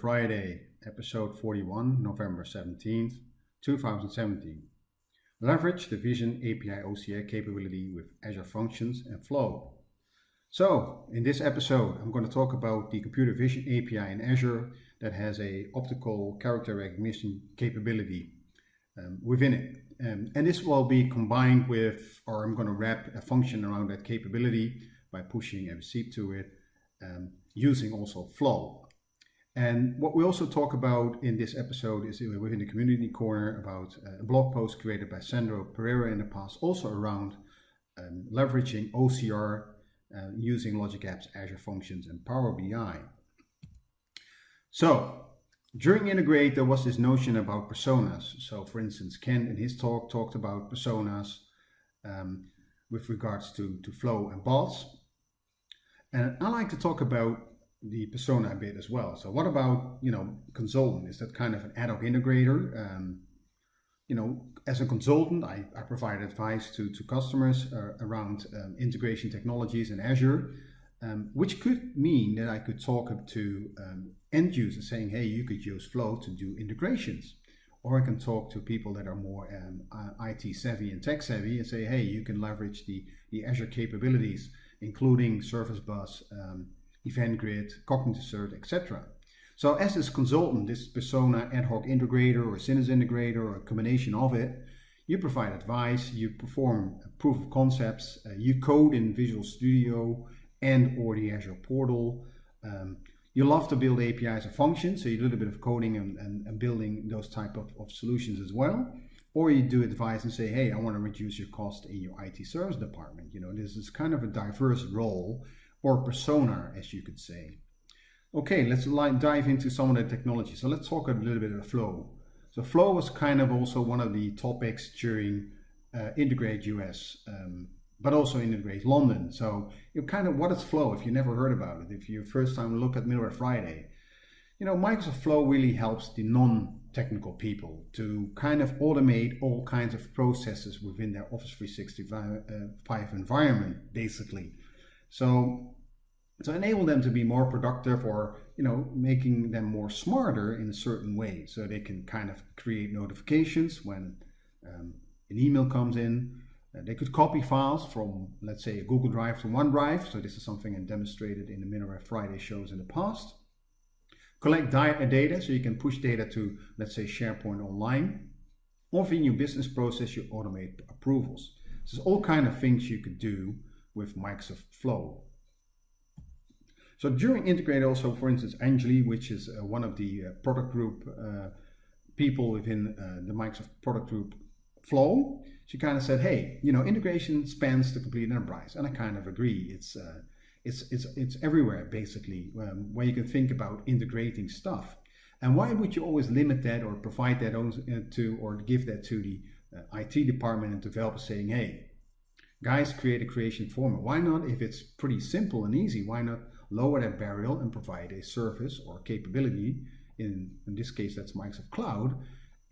Friday, episode 41, November 17th, 2017. Leverage the Vision API OCR capability with Azure Functions and Flow. So, in this episode, I'm going to talk about the computer vision API in Azure that has a optical character recognition capability um, within it. Um, and this will be combined with, or I'm going to wrap a function around that capability by pushing receipt to it, um, using also Flow. And what we also talk about in this episode is within the community corner about uh, a blog post created by Sandro Pereira in the past, also around um, leveraging OCR uh, using Logic Apps, Azure Functions, and Power BI. So during Integrate, there was this notion about personas. So for instance, Ken in his talk talked about personas um, with regards to, to flow and bots. And I like to talk about the persona bit as well. So what about, you know, consultant? Is that kind of an ad hoc integrator? Um, you know, as a consultant, I, I provide advice to, to customers uh, around um, integration technologies in Azure, um, which could mean that I could talk to um, end users saying, hey, you could use Flow to do integrations. Or I can talk to people that are more um, IT savvy and tech savvy and say, hey, you can leverage the, the Azure capabilities, including Service Bus, um, Event Grid, Cognitive Cert, etc. So as this consultant, this persona ad hoc integrator or citizen integrator or a combination of it, you provide advice, you perform proof of concepts, uh, you code in Visual Studio and or the Azure portal. Um, you love to build APIs and functions, so you do a little bit of coding and, and, and building those type of, of solutions as well. Or you do advice and say, hey, I want to reduce your cost in your IT service department. You know, this is kind of a diverse role or persona, as you could say. Okay, let's dive into some of the technology. So let's talk a little bit about Flow. So Flow was kind of also one of the topics during uh, Integrate US, um, but also Integrate London. So kind of, what is Flow if you never heard about it? If you first time look at Middleware Friday, you know, Microsoft Flow really helps the non-technical people to kind of automate all kinds of processes within their Office 365 uh, environment, basically. So to enable them to be more productive or you know making them more smarter in a certain way so they can kind of create notifications when um, an email comes in. Uh, they could copy files from let's say a google drive to onedrive. So this is something i demonstrated in the middleware friday shows in the past. Collect data so you can push data to let's say sharepoint online. Or within your business process you automate approvals. So there's all kind of things you could do with microsoft flow so during Integrate also, for instance, Anjali, which is uh, one of the uh, product group uh, people within uh, the Microsoft product group Flow, she kind of said, hey, you know, integration spans the complete enterprise. And I kind of agree. It's, uh, it's, it's, it's everywhere, basically, um, where you can think about integrating stuff. And why would you always limit that or provide that uh, to, or give that to the IT department and developers saying, hey, guys, create a creation format. Why not, if it's pretty simple and easy, why not lower that barrier and provide a service or capability, in, in this case that's Microsoft Cloud,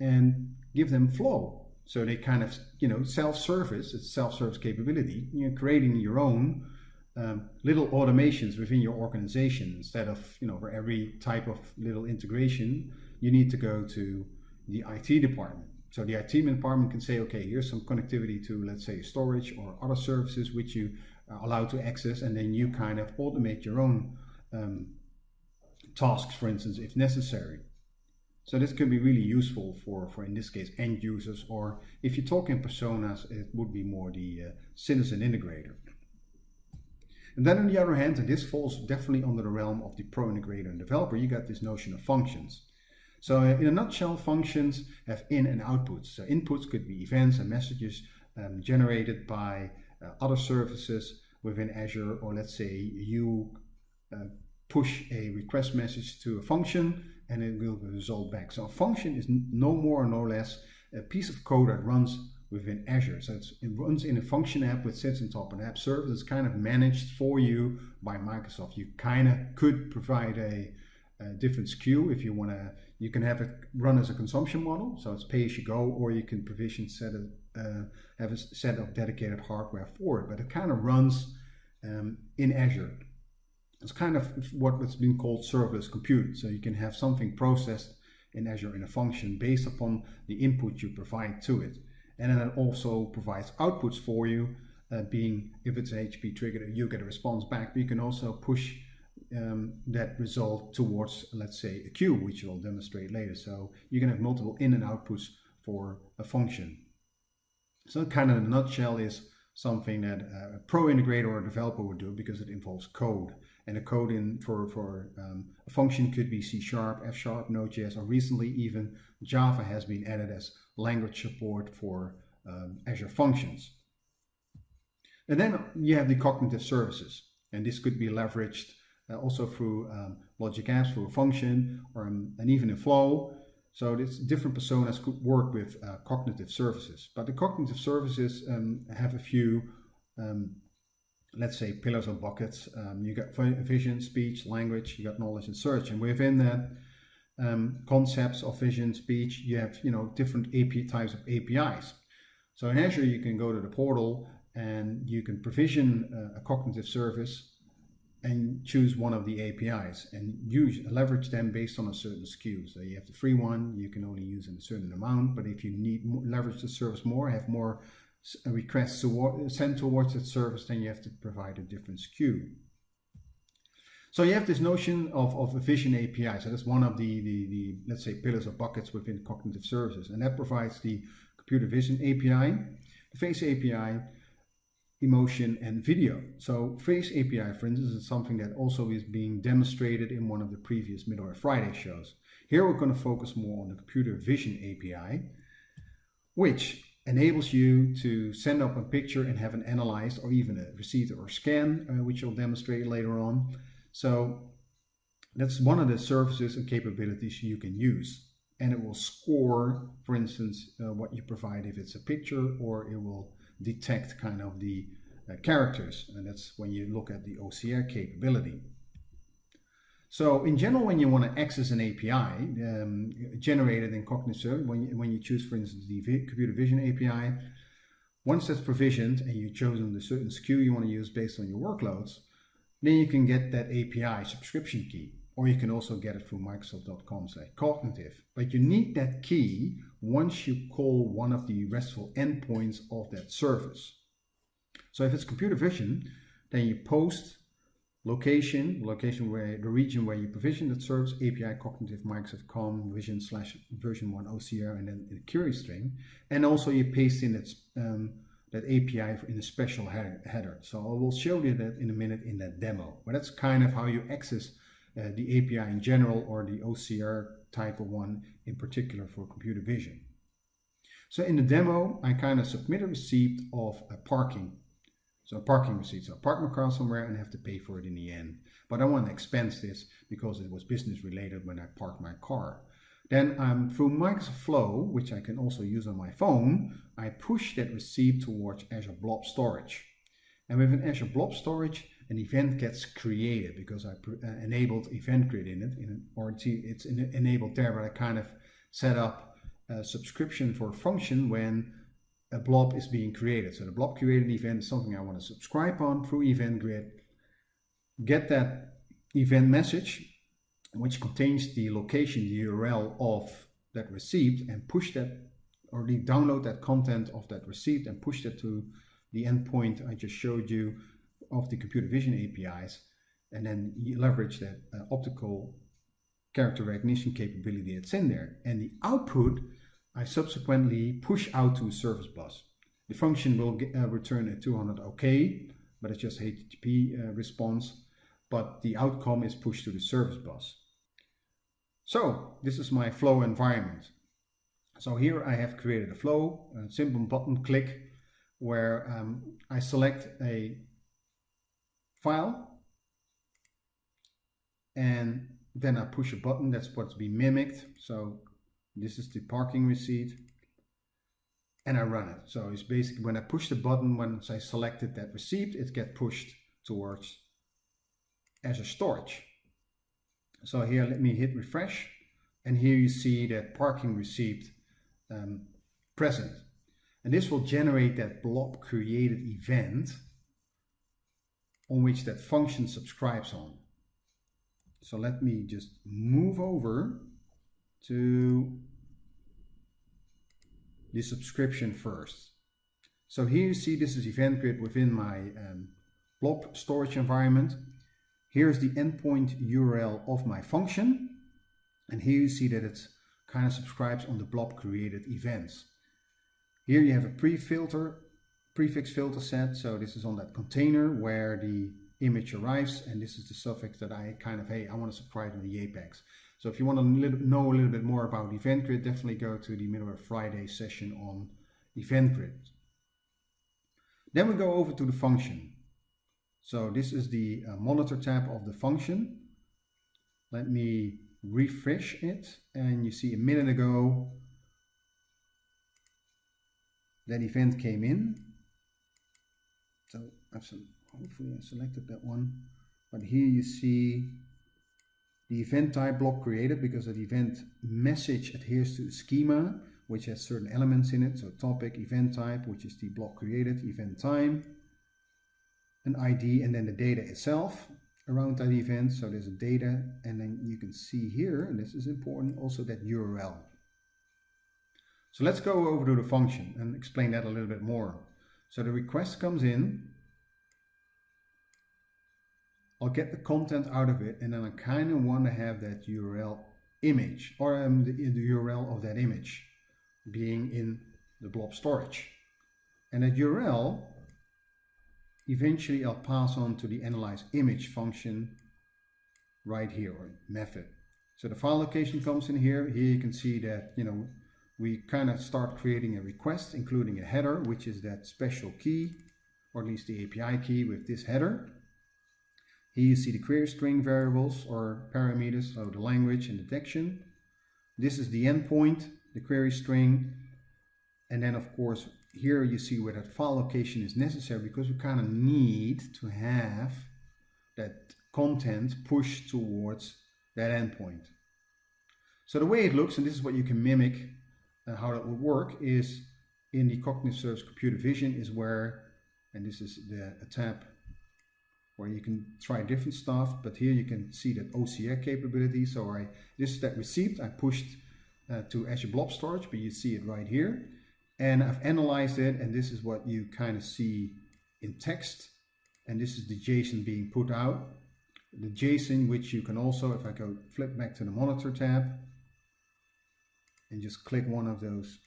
and give them flow. So they kind of, you know, self-service, it's self-service capability, you're creating your own um, little automations within your organization instead of, you know, for every type of little integration, you need to go to the IT department. So the IT department can say, okay, here's some connectivity to, let's say, storage or other services which you allow to access, and then you kind of automate your own um, tasks, for instance, if necessary. So this could be really useful for, for in this case, end users, or if you talk in personas, it would be more the uh, citizen integrator. And then on the other hand, and this falls definitely under the realm of the pro integrator and developer, you got this notion of functions. So in a nutshell, functions have in and outputs. So inputs could be events and messages um, generated by uh, other services within Azure, or let's say you uh, push a request message to a function and it will result back. So a function is no more or no less a piece of code that runs within Azure. So it runs in a function app which sits on top of an app service. It's kind of managed for you by Microsoft. You kind of could provide a, a different SKU if you want to. You can have it run as a consumption model, so it's pay as you go, or you can provision set it uh, have a set of dedicated hardware for it, but it kind of runs um, in Azure. It's kind of what's been called serverless compute. So you can have something processed in Azure in a function based upon the input you provide to it. And then it also provides outputs for you, uh, being if it's a HTTP trigger, you get a response back, but you can also push um, that result towards, let's say, a queue, which we'll demonstrate later. So you can have multiple in and outputs for a function. So kind of in a nutshell is something that a pro integrator or a developer would do because it involves code. And the code in for, for um, a function could be C Sharp, F Sharp, Node.js, or recently even Java has been added as language support for um, Azure Functions. And then you have the cognitive services. And this could be leveraged uh, also through um, logic apps, through a function, or um, and even in Flow. So this different personas could work with uh, cognitive services. But the cognitive services um, have a few, um, let's say, pillars or buckets. Um, you got vision, speech, language, you got knowledge and search. And within that, um, concepts of vision, speech, you have you know different AP types of APIs. So in Azure, you can go to the portal and you can provision uh, a cognitive service and choose one of the APIs and use leverage them based on a certain SKU. So you have the free one, you can only use in a certain amount, but if you need leverage the service more, have more requests to send towards that service, then you have to provide a different SKU. So you have this notion of, of a vision API. So that's one of the, the, the, let's say, pillars or buckets within cognitive services. And that provides the computer vision API, the face API, emotion and video. So Face API, for instance, is something that also is being demonstrated in one of the previous Middleware Friday shows. Here we're going to focus more on the computer vision API, which enables you to send up a picture and have it analyzed or even a receipt or scan, uh, which I'll demonstrate later on. So that's one of the services and capabilities you can use. And it will score, for instance, uh, what you provide if it's a picture or it will detect kind of the uh, characters. And that's when you look at the OCR capability. So in general, when you want to access an API um, generated in Cogniserve, when you, when you choose, for instance, the computer vision API, once that's provisioned and you've chosen the certain SKU you want to use based on your workloads, then you can get that API subscription key or you can also get it through microsoft.com slash cognitive. But you need that key once you call one of the RESTful endpoints of that service. So if it's computer vision, then you post location, location where the region where you provision that service, API cognitive Microsoft.com vision slash version one OCR and then the query string. And also you paste in that, um, that API in a special header. So I will show you that in a minute in that demo. But that's kind of how you access uh, the API in general or the OCR type of one in particular for computer vision. So in the demo, I kind of submit a receipt of a parking. So a parking receipt. So I park my car somewhere and have to pay for it in the end. But I want to expense this because it was business related when I parked my car. Then um, through Microsoft Flow, which I can also use on my phone, I push that receipt towards Azure Blob Storage. And with an Azure Blob Storage, an event gets created because I uh, enabled event grid in it, in, or it's, it's enabled there, but I kind of set up a subscription for a function when a blob is being created. So the blob created event is something I want to subscribe on through event grid, get that event message, which contains the location, the URL of that receipt, and push that or download that content of that receipt and push that to the endpoint I just showed you of the computer vision APIs and then you leverage that uh, optical character recognition capability that's in there. And the output I subsequently push out to a service bus. The function will get, uh, return a 200 OK, but it's just HTTP uh, response, but the outcome is pushed to the service bus. So this is my flow environment. So here I have created a flow, a simple button click, where um, I select a file and then I push a button that's what's being mimicked. So this is the parking receipt and I run it. So it's basically when I push the button once I selected that receipt it gets pushed towards Azure storage. So here let me hit refresh and here you see that parking receipt um, present. And this will generate that blob created event on which that function subscribes on. So let me just move over to the subscription first. So here you see this is Event Grid within my um, blob storage environment. Here's the endpoint URL of my function. And here you see that it kind of subscribes on the blob created events. Here you have a pre-filter, prefix filter set. So this is on that container where the image arrives and this is the suffix that I kind of, hey, I want to subscribe in the Apex. So if you want to know a little bit more about Event Grid, definitely go to the Middleware Friday session on Event Grid. Then we go over to the function. So this is the uh, monitor tab of the function. Let me refresh it and you see a minute ago that event came in. I've hopefully I selected that one. But here you see the event type blob created because the event message adheres to the schema which has certain elements in it. So topic, event type, which is the blob created, event time, an ID and then the data itself around that event. So there's a data and then you can see here, and this is important, also that URL. So let's go over to the function and explain that a little bit more. So the request comes in, I'll get the content out of it and then I kind of want to have that URL image or um, the, the URL of that image being in the blob storage. And that URL Eventually I'll pass on to the analyze image function right here or method. So the file location comes in here. Here you can see that, you know, we kind of start creating a request, including a header, which is that special key, or at least the API key with this header. Here you see the query string variables or parameters, so the language and detection. This is the endpoint, the query string. And then of course, here you see where that file location is necessary because we kind of need to have that content pushed towards that endpoint. So the way it looks, and this is what you can mimic uh, how that would work, is in the Cognitive Service Computer Vision is where, and this is the tab where you can try different stuff, but here you can see that OCR capability. So I this is that receipt I pushed uh, to Azure Blob Storage, but you see it right here. And I've analyzed it and this is what you kind of see in text. And this is the JSON being put out. The JSON which you can also if I go flip back to the monitor tab and just click one of those.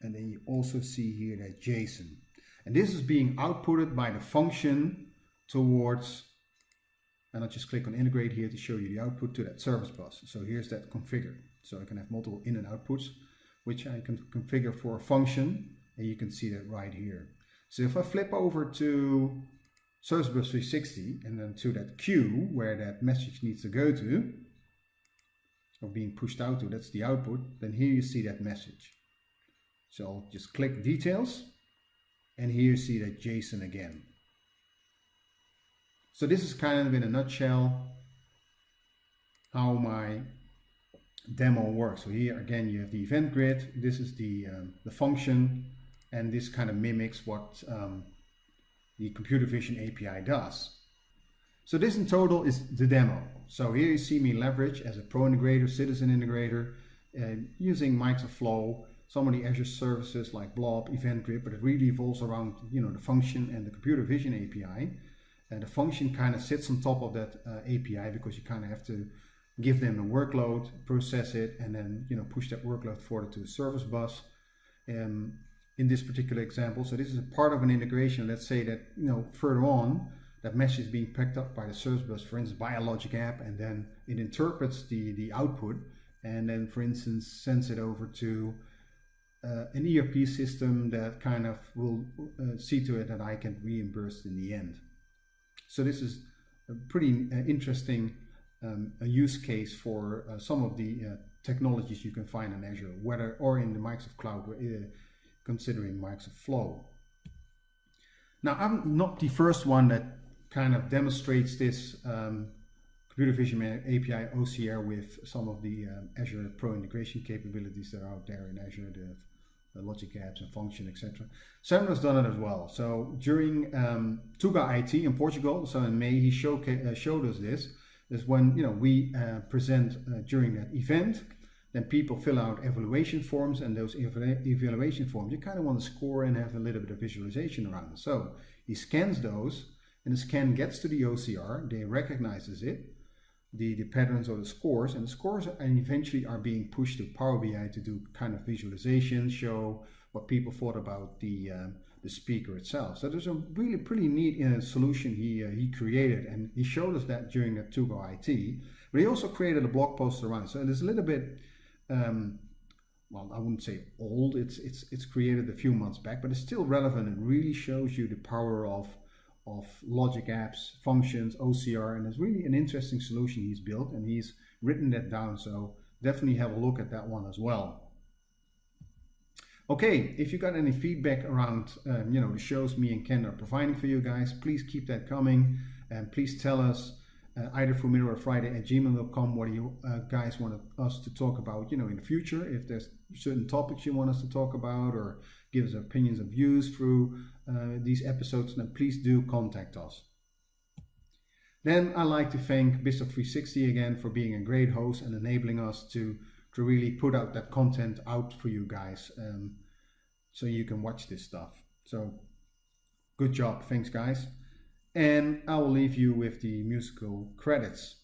And then you also see here that JSON. And this is being outputted by the function towards and I'll just click on integrate here to show you the output to that service bus so here's that configured so I can have multiple in and outputs which I can configure for a function and you can see that right here. So if I flip over to Service Bus 360 and then to that queue where that message needs to go to, or being pushed out to, that's the output, then here you see that message. So I'll just click details and here you see that JSON again. So this is kind of in a nutshell how my demo works. So here again you have the event grid, this is the, um, the function, and this kind of mimics what um, the computer vision API does. So this in total is the demo. So here you see me leverage as a pro integrator, citizen integrator, uh, using Microsoft Flow, some of the Azure services like Blob, Event Grid, but it really evolves around you know the function and the computer vision API. And the function kind of sits on top of that uh, API because you kind of have to give them a workload, process it, and then you know push that workload forward to the service bus. Um, in this particular example, so this is a part of an integration. Let's say that you know further on that message is being picked up by the service bus, for instance, by a logic app, and then it interprets the the output, and then for instance sends it over to uh, an ERP system that kind of will uh, see to it that I can reimburse in the end. So this is a pretty uh, interesting um, a use case for uh, some of the uh, technologies you can find in Azure, whether or in the Microsoft Cloud, uh, considering Microsoft Flow. Now, I'm not the first one that kind of demonstrates this um, computer vision API OCR with some of the um, Azure Pro integration capabilities that are out there in Azure, the, logic apps and function, etc. has done it as well. So during um, Tuga IT in Portugal, so in May, he show, uh, showed us this is when you know we uh, present uh, during that event then people fill out evaluation forms and those evaluation forms you kind of want to score and have a little bit of visualization around it so he scans those and the scan gets to the OCR they recognizes it the, the patterns or the scores and the scores and eventually are being pushed to Power BI to do kind of visualization show what people thought about the um, the speaker itself. So there's a really pretty neat uh, solution he, uh, he created and he showed us that during the Tuga IT. But he also created a blog post around. So it's a little bit, um, well, I wouldn't say old. It's, it's, it's created a few months back, but it's still relevant. and really shows you the power of, of logic apps, functions, OCR, and it's really an interesting solution he's built and he's written that down. So definitely have a look at that one as well. Okay, if you got any feedback around, um, you know, the shows me and Ken are providing for you guys, please keep that coming and please tell us uh, either for Middleware Friday at gmail.com what you uh, guys want us to talk about, you know, in the future. If there's certain topics you want us to talk about or give us opinions and views through these episodes, then please do contact us. Then I'd like to thank BizTalk 360 again for being a great host and enabling us to to really put out that content out for you guys um, so you can watch this stuff. So good job. Thanks, guys. And I will leave you with the musical credits.